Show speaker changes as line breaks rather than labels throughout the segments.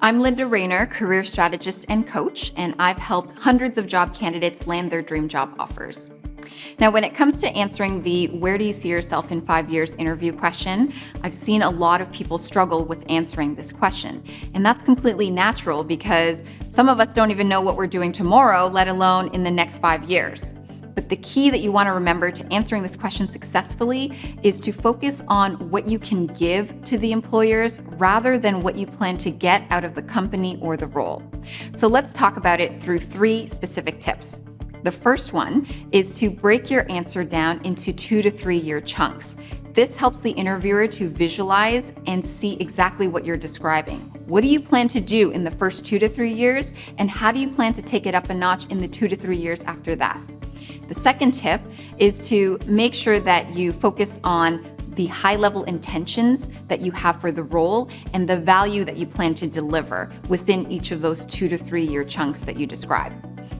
I'm Linda Raynier, career strategist and coach, and I've helped hundreds of job candidates land their dream job offers. Now, when it comes to answering the where do you see yourself in five years interview question, I've seen a lot of people struggle with answering this question. And that's completely natural because some of us don't even know what we're doing tomorrow, let alone in the next five years. But the key that you want to remember to answering this question successfully is to focus on what you can give to the employers rather than what you plan to get out of the company or the role. So let's talk about it through three specific tips. The first one is to break your answer down into two to three year chunks. This helps the interviewer to visualize and see exactly what you're describing. What do you plan to do in the first two to three years, and how do you plan to take it up a notch in the two to three years after that? The second tip is to make sure that you focus on the high level intentions that you have for the role and the value that you plan to deliver within each of those two to three year chunks that you describe.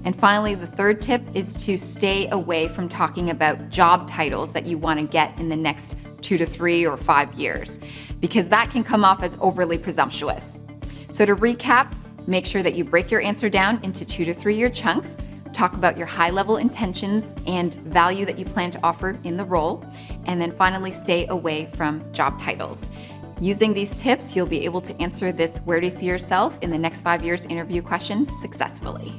And finally, the third tip is to stay away from talking about job titles that you want to get in the next two to three or five years, because that can come off as overly presumptuous. So to recap, make sure that you break your answer down into two to three year chunks talk about your high level intentions and value that you plan to offer in the role, and then finally stay away from job titles. Using these tips, you'll be able to answer this where do you see yourself in the next five years interview question successfully.